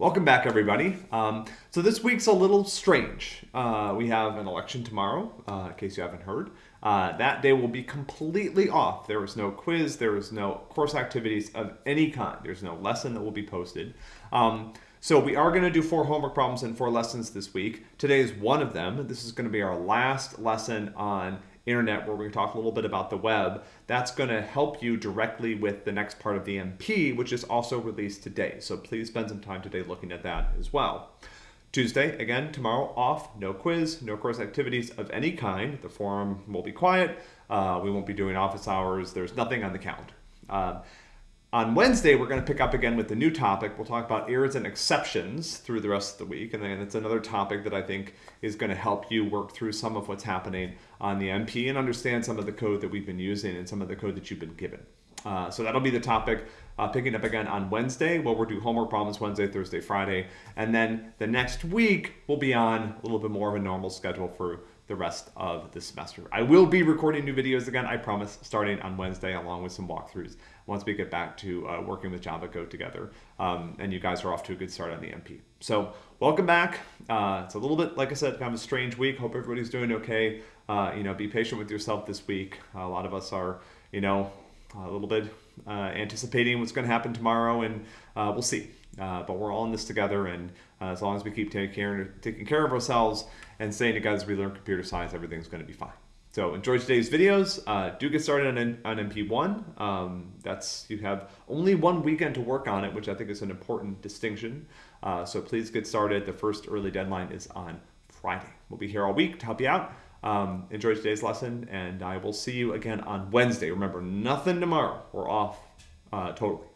Welcome back, everybody. Um, so this week's a little strange. Uh, we have an election tomorrow, uh, in case you haven't heard. Uh, that day will be completely off. There is no quiz. There is no course activities of any kind. There's no lesson that will be posted. Um, so we are going to do four homework problems and four lessons this week. Today is one of them. This is going to be our last lesson on internet where we talk a little bit about the web. That's going to help you directly with the next part of the MP, which is also released today. So please spend some time today looking at that as well. Tuesday, again, tomorrow off, no quiz, no course activities of any kind. The forum will be quiet. Uh, we won't be doing office hours. There's nothing on the calendar. Uh, on Wednesday, we're going to pick up again with the new topic. We'll talk about errors and exceptions through the rest of the week. And then it's another topic that I think is going to help you work through some of what's happening on the MP and understand some of the code that we've been using and some of the code that you've been given. Uh, so that'll be the topic uh, picking up again on Wednesday. Where we'll do homework problems Wednesday, Thursday, Friday. And then the next week, we'll be on a little bit more of a normal schedule for the rest of the semester. I will be recording new videos again, I promise, starting on Wednesday along with some walkthroughs once we get back to uh, working with Java Code together. Um, and you guys are off to a good start on the MP. So welcome back. Uh, it's a little bit, like I said, kind of a strange week. Hope everybody's doing okay. Uh, you know, be patient with yourself this week. a lot of us are, you know, a little bit uh, anticipating what's going to happen tomorrow, and uh, we'll see. Uh, but we're all in this together, and uh, as long as we keep taking care, taking care of ourselves and staying together as we learn computer science, everything's going to be fine. So enjoy today's videos. Uh, do get started on, on MP1. Um, that's you have only one weekend to work on it, which I think is an important distinction. Uh, so please get started. The first early deadline is on Friday. We'll be here all week to help you out. Um, enjoy today's lesson, and I will see you again on Wednesday. Remember, nothing tomorrow. We're off uh, totally.